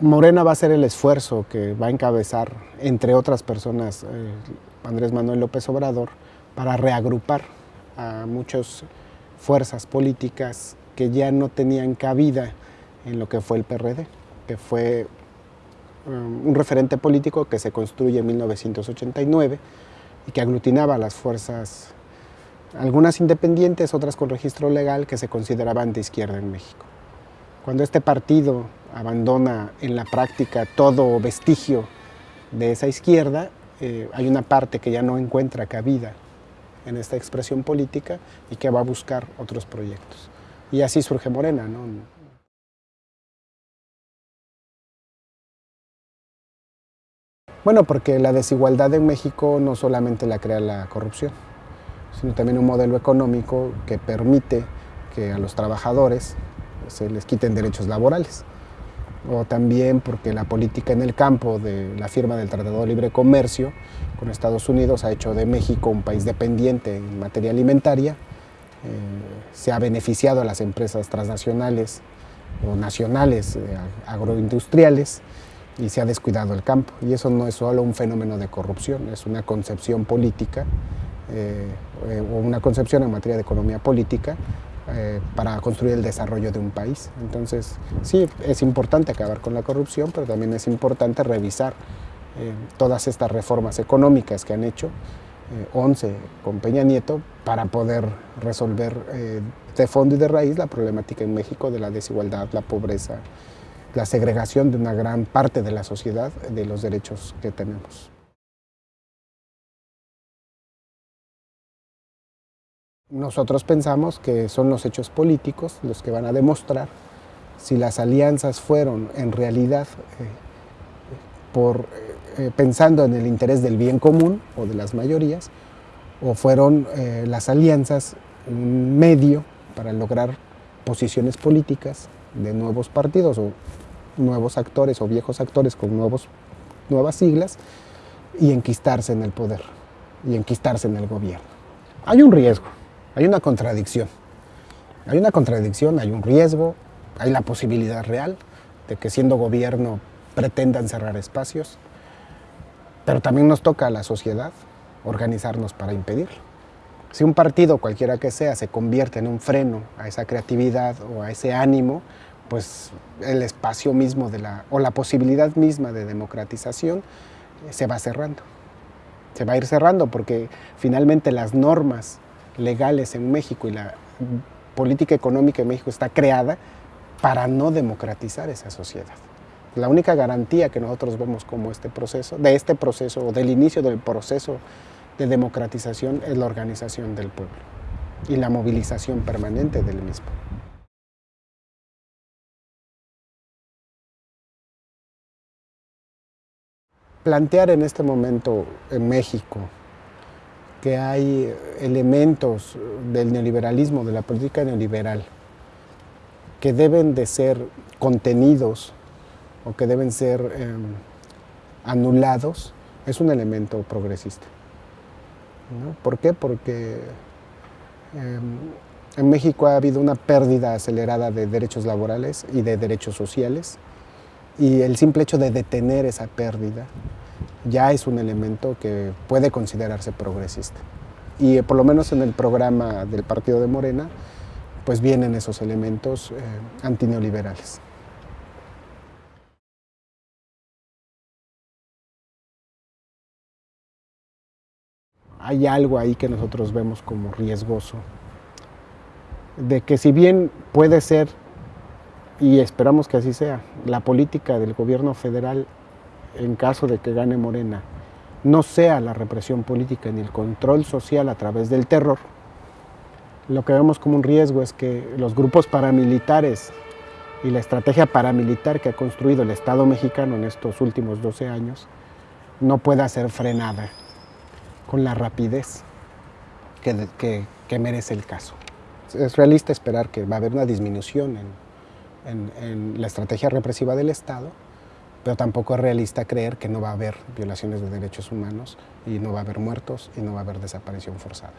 Morena va a ser el esfuerzo que va a encabezar, entre otras personas, eh, Andrés Manuel López Obrador, para reagrupar a muchas fuerzas políticas que ya no tenían cabida en lo que fue el PRD, que fue um, un referente político que se construye en 1989 y que aglutinaba a las fuerzas, algunas independientes, otras con registro legal, que se consideraban de izquierda en México. Cuando este partido abandona en la práctica todo vestigio de esa izquierda, eh, hay una parte que ya no encuentra cabida en esta expresión política y que va a buscar otros proyectos. Y así surge Morena. ¿no? Bueno, porque la desigualdad en México no solamente la crea la corrupción, sino también un modelo económico que permite que a los trabajadores se les quiten derechos laborales. O también porque la política en el campo de la firma del Tratado de Libre Comercio con Estados Unidos ha hecho de México un país dependiente en materia alimentaria, eh, se ha beneficiado a las empresas transnacionales o nacionales eh, agroindustriales y se ha descuidado el campo. Y eso no es solo un fenómeno de corrupción, es una concepción política eh, o una concepción en materia de economía política para construir el desarrollo de un país. Entonces, sí, es importante acabar con la corrupción, pero también es importante revisar todas estas reformas económicas que han hecho 11 con Peña Nieto para poder resolver eh, de fondo y de raíz la problemática en México de la desigualdad, la pobreza, la segregación de una gran parte de la sociedad de los derechos que tenemos. Nosotros pensamos que son los hechos políticos los que van a demostrar si las alianzas fueron en realidad eh, por eh, pensando en el interés del bien común o de las mayorías, o fueron eh, las alianzas un medio para lograr posiciones políticas de nuevos partidos o nuevos actores o viejos actores con nuevos, nuevas siglas y enquistarse en el poder y enquistarse en el gobierno. Hay un riesgo, hay una contradicción. Hay una contradicción, hay un riesgo, hay la posibilidad real de que siendo gobierno pretendan cerrar espacios, pero también nos toca a la sociedad organizarnos para impedirlo. Si un partido, cualquiera que sea, se convierte en un freno a esa creatividad o a ese ánimo, pues el espacio mismo de la, o la posibilidad misma de democratización eh, se va cerrando. Se va a ir cerrando porque finalmente las normas legales en México y la política económica en México está creada para no democratizar esa sociedad. La única garantía que nosotros vemos como este proceso, de este proceso o del inicio del proceso de democratización es la organización del pueblo y la movilización permanente del mismo. Plantear en este momento en México que hay elementos del neoliberalismo, de la política neoliberal, que deben de ser contenidos o que deben ser em, anulados, es un elemento progresista. ¿Por qué? Porque em, en México ha habido una pérdida acelerada de derechos laborales y de derechos sociales y el simple hecho de detener esa pérdida ya es un elemento que puede considerarse progresista. Y por lo menos en el programa del Partido de Morena, pues vienen esos elementos eh, antineoliberales. hay algo ahí que nosotros vemos como riesgoso, de que si bien puede ser, y esperamos que así sea, la política del gobierno federal en caso de que gane Morena, no sea la represión política ni el control social a través del terror, lo que vemos como un riesgo es que los grupos paramilitares y la estrategia paramilitar que ha construido el Estado mexicano en estos últimos 12 años no pueda ser frenada con la rapidez que, merece el caso. Es realista esperar que va a haber una disminución en, la estrategia represiva del Estado, pero tampoco es realista creer que no va a haber violaciones de derechos humanos y no va a haber muertos y no va a haber desaparición forzada.